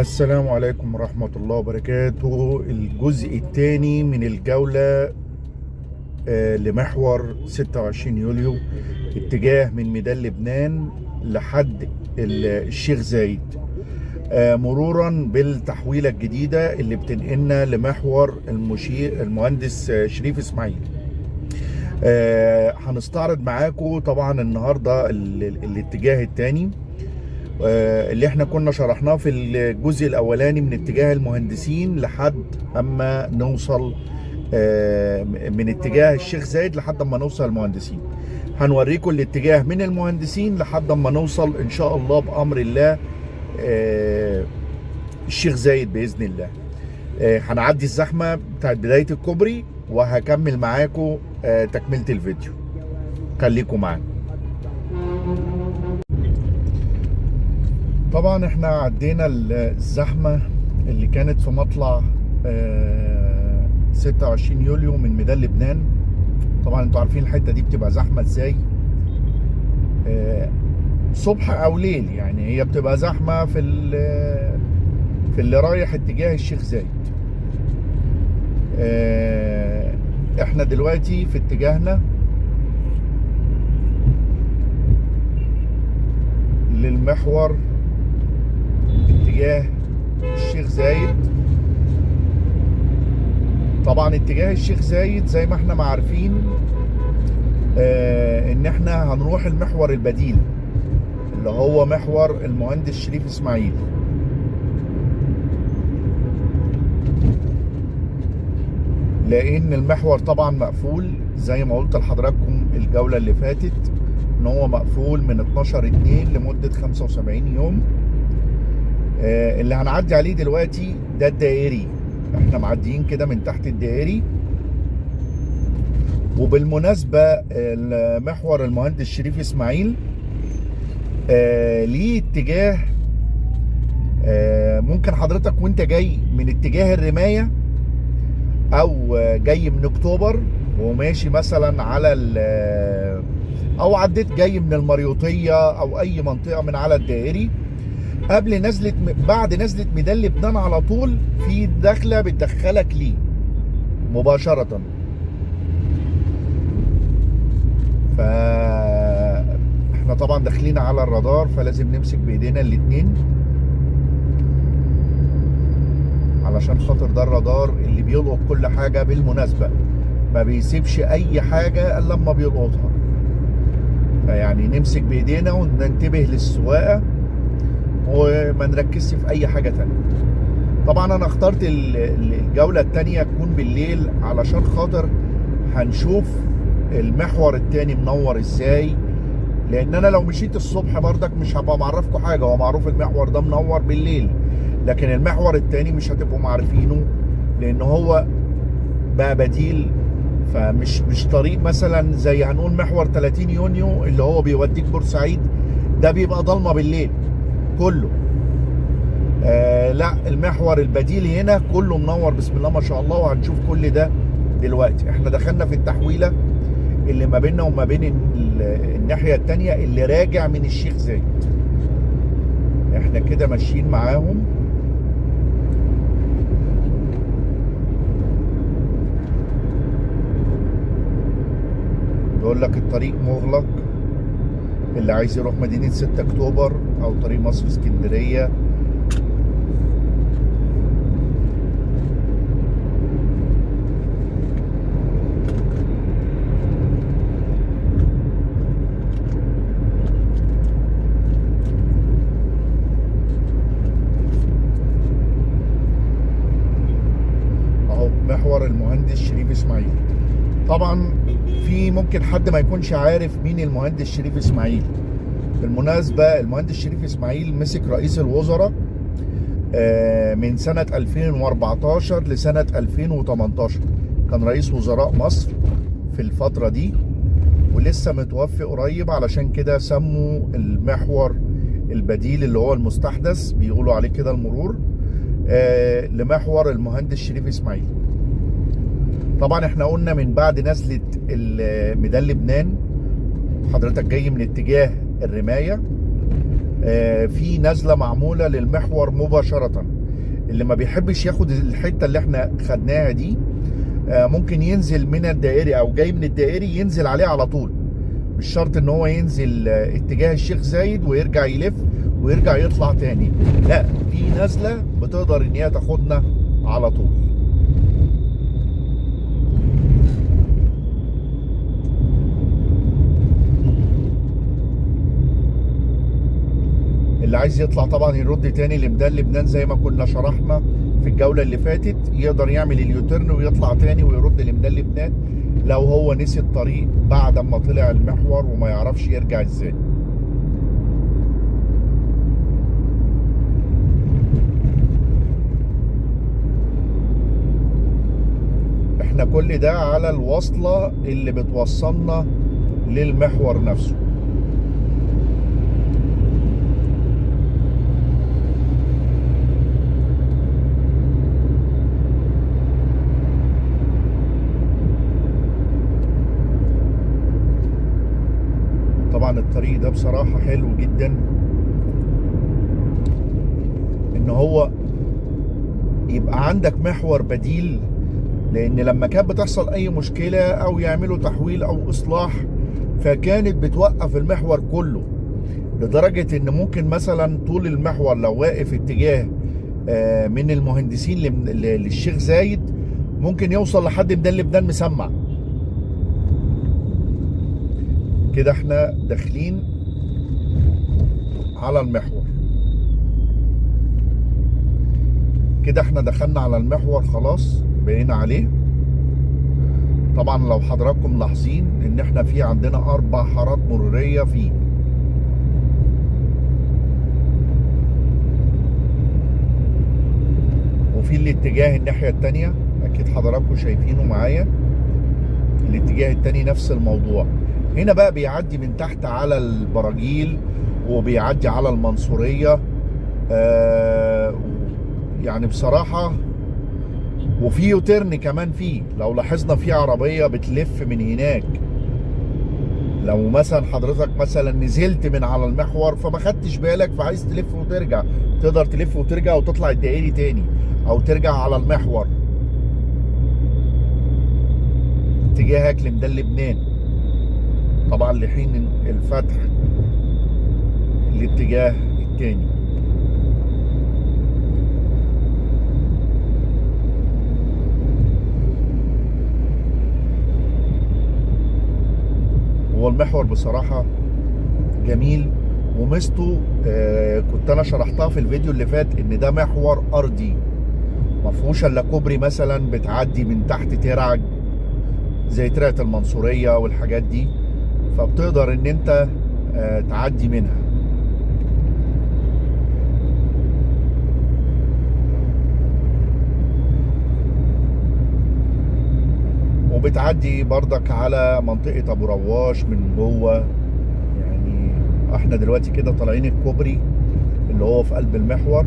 السلام عليكم ورحمة الله وبركاته. الجزء الثاني من الجولة آه، لمحور 26 يوليو اتجاه من ميدان لبنان لحد ال- الشيخ زايد. آه، مرورا بالتحويلة الجديدة اللي بتنقلنا لمحور المشير المهندس آه، شريف إسماعيل. هنستعرض معاكم طبعا النهارده ال- ال- الاتجاه الثاني. اللي إحنا كنا شرحناه في الجزء الأولاني من اتجاه المهندسين لحد أما نوصل آه، من اتجاه الشيخ زايد لحد أما نوصل المهندسين. هنوريكم الاتجاه من المهندسين لحد أما نوصل إن شاء الله بأمر الله آه، الشيخ زايد بإذن الله. آه، هنعدي الزحمة بتاعت بداية الكوبري وهكمل معاكم آه، تكملة الفيديو. خليكم معانا. طبعا إحنا عدينا الزحمة اللي كانت في مطلع آه، 26 يوليو من ميدان لبنان. طبعا أنتوا عارفين الحتة دي بتبقى زحمة إزاي؟ آه، صبح أو ليل يعني هي بتبقى زحمة في في اللي رايح اتجاه الشيخ زايد. آه، إحنا دلوقتي في اتجاهنا للمحور اتجاه الشيخ زايد. طبعا اتجاه الشيخ زايد زي ما إحنا ما عارفين آه ان إحنا هنروح المحور البديل اللي هو محور المهندس شريف اسماعيل. لأن المحور طبعا مقفول زي ما قلت لحضراتكم الجولة اللي فاتت إن هو مقفول من 12 2 لمدة 75 يوم. اللي هنعدي عليه دلوقتي ده الدائري. إحنا معديين كده من تحت الدائري. وبالمناسبة محور المهندس شريف إسماعيل آه، ليه اتجاه آه، ممكن حضرتك وانت جاي من اتجاه الرماية أو آه، جاي من اكتوبر وماشي مثلا على أو عديت جاي من المريوطية أو اي منطقة من على الدائري. قبل نزلة بعد نزلة ميدان لبنان على طول في دخلة بتدخلك ليه. مباشرة. ف إحنا طبعا داخلين على الرادار فلازم نمسك بإيدينا الاتنين. علشان خاطر ده الرادار اللي بيلقط كل حاجة بالمناسبة. ما بيسيبش أي حاجة إلا لما بيلقطها. فيعني نمسك بإيدينا وننتبه للسواقة. وما نركزش في أي حاجة تانية. طبعا أنا اخترت ال- ال- الجولة التانية تكون بالليل علشان خاطر هنشوف المحور التاني منور إزاي. لأن أنا لو مشيت الصبح بردك مش هبقى معرفكم حاجة. هو معروف المحور ده منور بالليل لكن المحور التاني مش هتبقوا معرفينه لأن هو بقى بديل. فمش مش طريق مثلا زي هنقول محور 30 يونيو اللي هو بيوديك بورسعيد ده بيبقى ضلمة بالليل. كله. آه لا المحور البديل هنا كله منور. بسم الله ما شاء الله وهنشوف كل ده دلوقتي. إحنا دخلنا في التحويلة اللي ما بيننا وما بين ال- الناحية التانية اللي راجع من الشيخ زايد. إحنا كده ماشيين معاهم. بيقول لك الطريق مغلق اللي عايز يروح مدينة 6 أكتوبر. أو طريق مصر اسكندرية. أهو محور المهندس شريف إسماعيل. طبعا في ممكن حد ما يكونش عارف مين المهندس شريف إسماعيل. بالمناسبة المهندس شريف إسماعيل مسك رئيس الوزراء آه، من سنة 2014 لسنة 2018 كان رئيس وزراء مصر في الفترة دي ولسه متوفي قريب علشان كده سموا المحور البديل اللي هو المستحدث بيقولوا عليه كده المرور آه، لمحور المهندس شريف إسماعيل. طبعا إحنا قلنا من بعد نزلة ال- ميدان لبنان حضرتك جاي من اتجاه الرماية. آه، في نزله معمولة للمحور مباشرة. اللي ما بيحبش ياخد الحتة اللي إحنا خدناها دي آه، ممكن ينزل من الدائري أو جاي من الدائري ينزل عليه على طول. مش شرط إن هو ينزل آه، اتجاه الشيخ زايد ويرجع يلف ويرجع يطلع تاني. لا في نزله بتقدر إن هي تاخدنا على طول اللي عايز يطلع طبعا يرد تاني لميدان لبنان زي ما كنا شرحنا في الجولة اللي فاتت يقدر يعمل اليوتيرن ويطلع تاني ويرد لميدان لبنان لو هو نسي الطريق بعد ما طلع المحور وما يعرفش يرجع إزاي. إحنا كل ده على الوصلة اللي بتوصلنا للمحور نفسه طبعا الطريق ده بصراحة حلو جدا. إن هو يبقى عندك محور بديل لأن لما كانت بتحصل أي مشكلة أو يعملوا تحويل أو إصلاح فكانت بتوقف المحور كله لدرجة إن ممكن مثلا طول المحور لو واقف اتجاه آه، من المهندسين للشيخ زايد ممكن يوصل لحد ميدان لبنان مسمع. كده إحنا داخلين على المحور. كده إحنا دخلنا على المحور خلاص بقينا عليه. طبعا لو حضراتكم لاحظين إن إحنا في عندنا أربع حارات مرورية فيه. وفي الاتجاه الناحية التانية أكيد حضراتكم شايفينه معايا. الاتجاه التاني نفس الموضوع. هنا بقى بيعدي من تحت على البراجيل وبيعدي على المنصورية. آه يعني بصراحة وفي يوترن كمان فيه. لو لاحظنا في عربية بتلف من هناك. لو مثلا حضرتك مثلا نزلت من على المحور فما خدتش بالك فعايز تلف وترجع. تقدر تلف وترجع وتطلع الدائري تاني أو ترجع على المحور. اتجاهك لميدان لبنان. طبعا لحين الفتح الاتجاه التاني. هو المحور بصراحة جميل وميزته آه كنت أنا شرحتها في الفيديو اللي فات إن ده محور أرضي. ما فيهوش إلا كوبري مثلا بتعدي من تحت ترعج زي ترعة المنصورية والحاجات دي. فبتقدر إن أنت آه تعدي منها. وبتعدي بردك على منطقة أبو رواش من جوه. يعني إحنا دلوقتي كده طالعين الكوبري اللي هو في قلب المحور.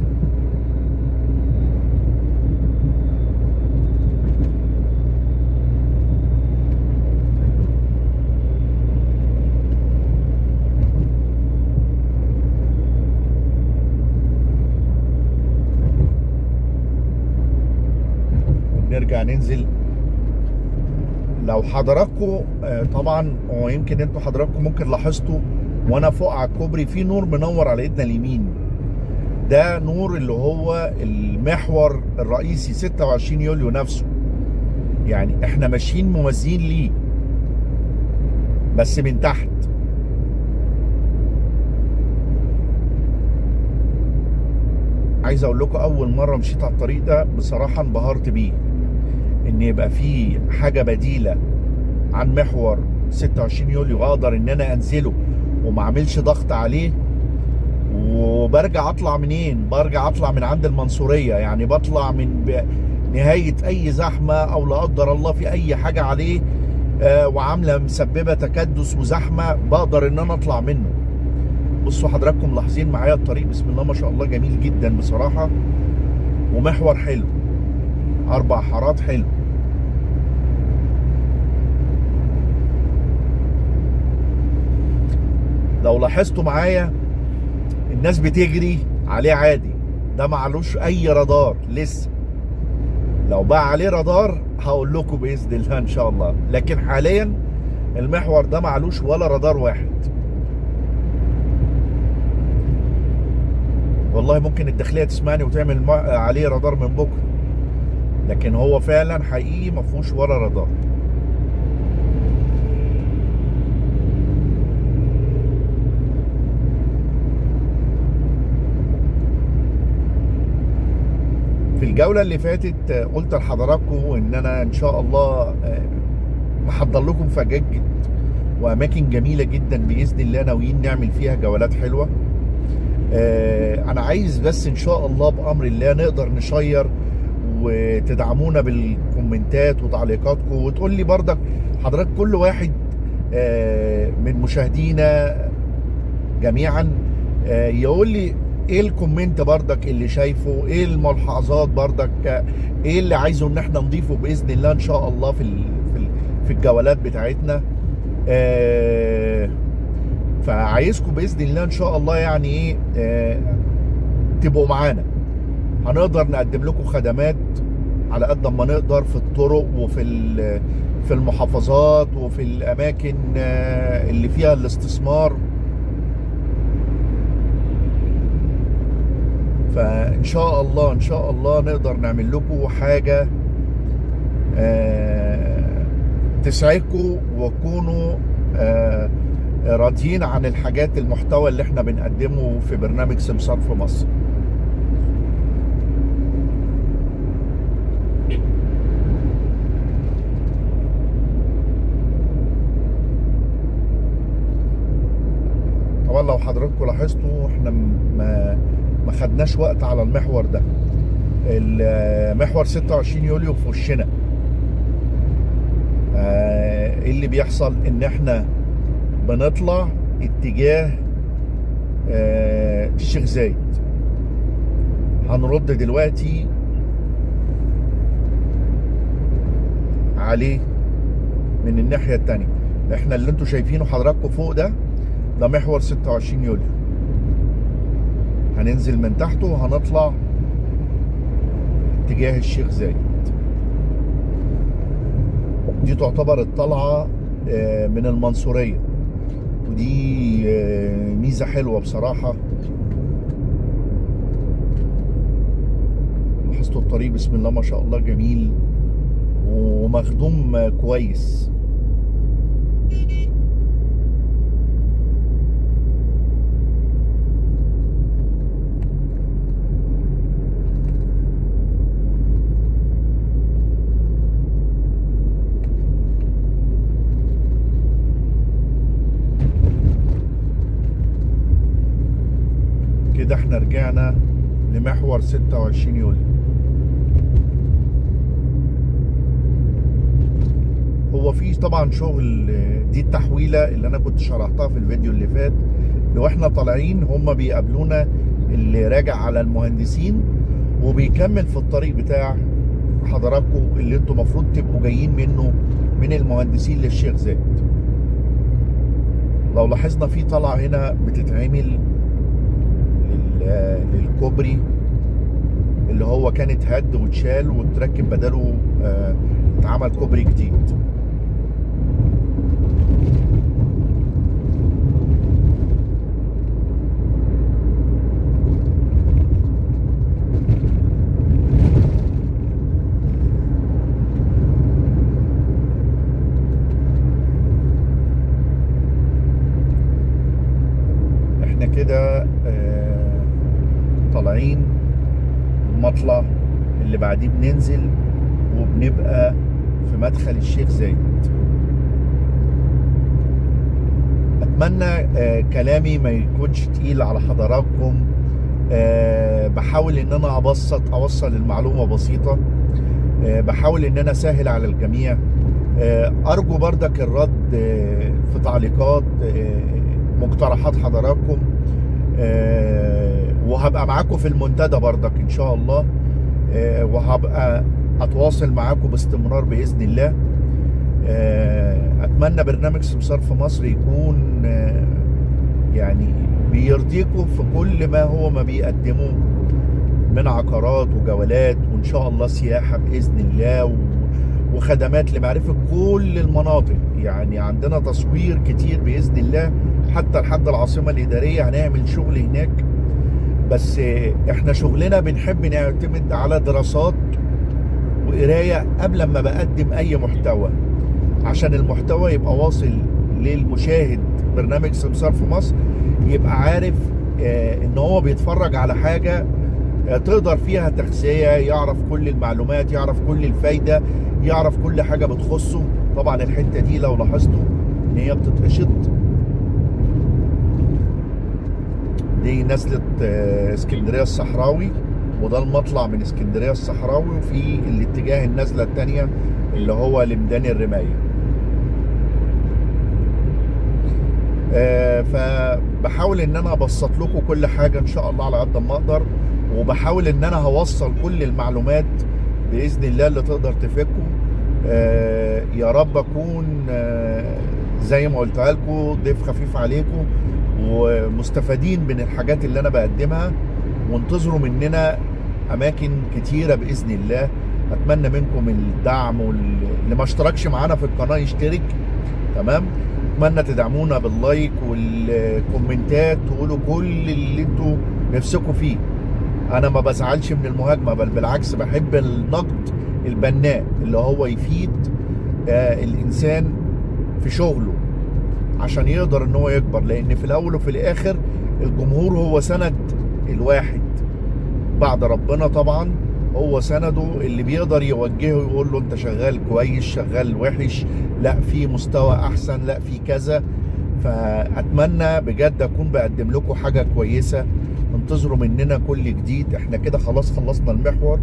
ونرجع ننزل. لو حضراتكم آه، طبعا ويمكن أنتوا حضراتكم ممكن لاحظتوا وأنا فوق على الكوبري في نور منور على ايدنا اليمين. ده نور اللي هو المحور الرئيسي 26 يوليو نفسه. يعني إحنا ماشيين موازيين ليه. بس من تحت. عايز أقول لكم اول مرة مشيت على الطريق ده بصراحة انبهرت بيه. إن يبقى في حاجة بديلة عن محور 26 يوليو أقدر إن أنا أنزله وما أعملش ضغط عليه وبرجع أطلع منين؟ برجع أطلع من عند المنصورية. يعني بطلع من نهاية أي زحمة أو لا قدر الله في أي حاجة عليه آه، وعاملة مسببة تكدس وزحمة بقدر إن أنا أطلع منه. بصوا حضراتكم ملاحظين معايا الطريق؟ بسم الله ما شاء الله جميل جدا بصراحة ومحور حلو. أربع حارات حلو. لو لاحظتوا معايا الناس بتجري عليه عادي. ده معلوش أي رادار لسه. لو بقى عليه رادار هقول لكم بإذن الله إن شاء الله. لكن حاليا المحور ده معلوش ولا رادار واحد. والله ممكن الداخلية تسمعني وتعمل عليه رادار من بكرة. لكن هو فعلا حقيقي ما فيهوش ولا رادار في الجولة اللي فاتت آه، قلت لحضراتكم إن أنا إن شاء الله آه، محضر لكم فجاج وأماكن جميلة جدا بإذن الله ناويين نعمل فيها جولات حلوة. آه، أنا عايز بس إن شاء الله بأمر الله نقدر نشير وتدعمونا بالكومنتات وتعليقاتكم. وتقول لي برضك حضرتك كل واحد آه، من مشاهدينا جميعا آه، يقول لي إيه ال comment بردك اللي شايفه؟ إيه الملاحظات بردك آه، إيه اللي عايزه إن إحنا نضيفه بإذن الله إن شاء الله في في ال- في الجولات بتاعتنا؟ فعايزكم بإذن الله إن شاء الله يعني إيه تبقوا معانا. هنقدر نقدم لكم خدمات على قد ما نقدر في الطرق وفي في المحافظات وفي الأماكن آه، اللي فيها الاستثمار. فإن شاء الله إن شاء الله نقدر نعمل لكم حاجة آه، تسعدكم وتكونوا آه، راضيين عن الحاجات المحتوى اللي إحنا بنقدمه في برنامج سمسار في مصر. لو حضراتكم لاحظتوا إحنا ما ما خدناش وقت على المحور ده. المحور 26 يوليو في وشنا. آه، إيه اللي بيحصل؟ إن إحنا بنطلع اتجاه آه، الشيخ زايد. هنرد دلوقتي عليه من الناحية التانية. إحنا اللي أنتوا شايفينه حضراتكم فوق ده ده محور 26 يوليو. هننزل من تحته وهنطلع اتجاه الشيخ زايد. دي تعتبر الطلعة آه، من المنصورية. ودي آه، ميزة حلوة بصراحة. لاحظتوا الطريق بسم الله ما شاء الله جميل ومخدوم كويس كده رجعنا لمحور 26 يوليو. هو في طبعا شغل دي التحويلة اللي أنا كنت شرحتها في الفيديو اللي فات. لو إحنا طالعين هم بيقابلونا اللي راجع على المهندسين وبيكمل في الطريق بتاع حضراتكم اللي أنتوا المفروض تبقوا جايين منه من المهندسين للشيخ زايد. لو لاحظنا في طلعة هنا بتتعمل للكوبري اللي هو كان اتهد واتشال وتركب بداله آه، اتعمل كوبري جديد إحنا كده آه، طالعين المطلع اللي بعديه بننزل وبنبقى في مدخل الشيخ زايد. أتمنى آه، كلامي ما يكونش تقيل على حضراتكم. آه، بحاول إن أنا أبسط أوصل المعلومة بسيطة. آه، بحاول إن أنا أسهل على الجميع. أرجو بردك الرد في تعليقات مقترحات حضراتكم. وهبقى معاكم في المنتدى بردك إن شاء الله. وهبقى أتواصل معاكم باستمرار بإذن الله. آه، أتمنى برنامج سمسار في مصر يكون آه، يعني بيرضيكم في كل ما هو ما بيقدمه من عقارات وجولات وإن شاء الله سياحة بإذن الله. وخدمات لمعرفة كل المناطق. يعني عندنا تصوير كتير بإذن الله. حتى لحد العاصمة الإدارية هنعمل شغل هناك. بس إحنا شغلنا بنحب نعتمد على دراسات وقراية قبل ما بقدم أي محتوى عشان المحتوى يبقى واصل للمشاهد برنامج سمسار في مصر يبقى عارف آه، إن هو بيتفرج على حاجة آه، تقدر فيها تغذية يعرف كل المعلومات يعرف كل الفايدة يعرف كل حاجة بتخصه. طبعا الحتة دي لو لاحظتوا إن هي بتتقشط. دي نزلة آه، اسكندرية الصحراوي وده المطلع من اسكندرية الصحراوي وفي الاتجاه النزلة التانية اللي هو لميدان الرماية. آه، فبحاول إن أنا أبسط لكم كل حاجة إن شاء الله على قد ما أقدر وبحاول إن أنا هوصل كل المعلومات بإذن الله اللي تقدر تفيدكم. آه، يا رب أكون زي ما قلتها لكم ضيف خفيف عليكم ومستفادين من الحاجات اللي أنا بقدمها وانتظروا مننا أماكن كتيرة بإذن الله. أتمنى منكم الدعم واللي ما اشتركش معانا في القناة يشترك. تمام؟ أتمنى تدعمونا باللايك والكومنتات تقولوا كل اللي أنتوا نفسكم فيه. أنا ما بزعلش من المهاجمة بل بالعكس بحب النقد البناء اللي هو يفيد آه الإنسان في شغله. عشان يقدر إن هو يكبر. لأن في الأول وفي الآخر الجمهور هو سند الواحد. بعد ربنا طبعا هو سنده اللي بيقدر يوجهه يقول له أنت شغال كويس شغال وحش لا في مستوى أحسن لا في كذا. فأتمنى بجد أكون بقدم لكم حاجة كويسة. انتظروا مننا كل جديد. إحنا كده خلاص خلصنا المحور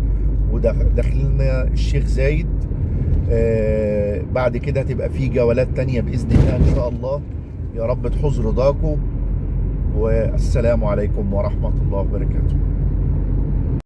وداخلنا الشيخ زايد. بعد كده هتبقى في جولات تانية بإذن الله إن شاء الله. يا رب تحوز رضاكم والسلام عليكم ورحمة الله وبركاته.